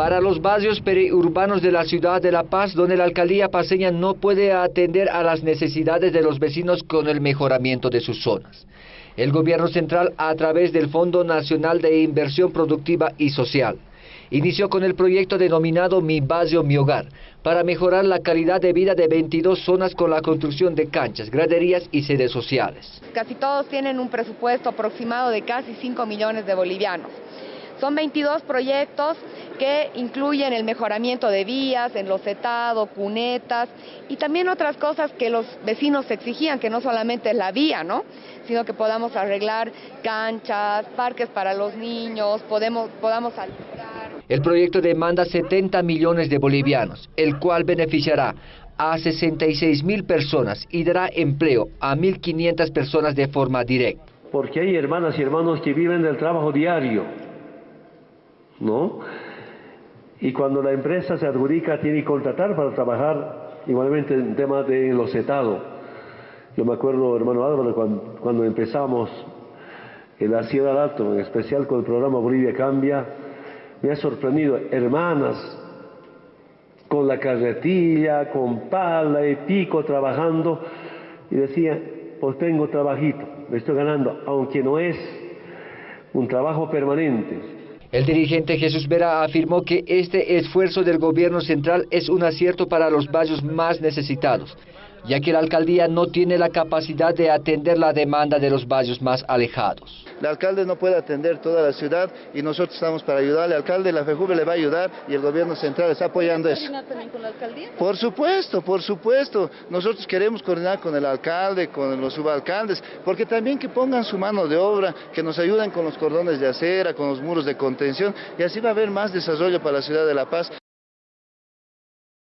para los barrios periurbanos de la ciudad de La Paz, donde la alcaldía paseña no puede atender a las necesidades de los vecinos con el mejoramiento de sus zonas. El gobierno central, a través del Fondo Nacional de Inversión Productiva y Social, inició con el proyecto denominado Mi Barrio, Mi Hogar, para mejorar la calidad de vida de 22 zonas con la construcción de canchas, graderías y sedes sociales. Casi todos tienen un presupuesto aproximado de casi 5 millones de bolivianos. Son 22 proyectos que incluyen el mejoramiento de vías, enlocetado, cunetas y también otras cosas que los vecinos exigían, que no solamente es la vía, ¿no? sino que podamos arreglar canchas, parques para los niños, podemos, podamos El proyecto demanda 70 millones de bolivianos, el cual beneficiará a 66 mil personas y dará empleo a 1.500 personas de forma directa. Porque hay hermanas y hermanos que viven del trabajo diario, ¿no? Y cuando la empresa se adjudica, tiene que contratar para trabajar igualmente en temas de enlocetado. Yo me acuerdo, hermano Álvaro, cuando, empezamos en la Ciudad Alto, en especial con el programa Bolivia Cambia, me ha sorprendido hermanas con la carretilla, con pala y pico trabajando, y decía, pues tengo trabajito, me estoy ganando, aunque no es un trabajo permanente, el dirigente Jesús Vera afirmó que este esfuerzo del gobierno central es un acierto para los barrios más necesitados, ya que la alcaldía no tiene la capacidad de atender la demanda de los barrios más alejados. El alcalde no puede atender toda la ciudad y nosotros estamos para ayudarle. El alcalde, la FEJUVE le va a ayudar y el gobierno central está apoyando eso. también con la alcaldía? Por supuesto, por supuesto. Nosotros queremos coordinar con el alcalde, con los subalcaldes, porque también que pongan su mano de obra, que nos ayuden con los cordones de acera, con los muros de contención y así va a haber más desarrollo para la ciudad de La Paz.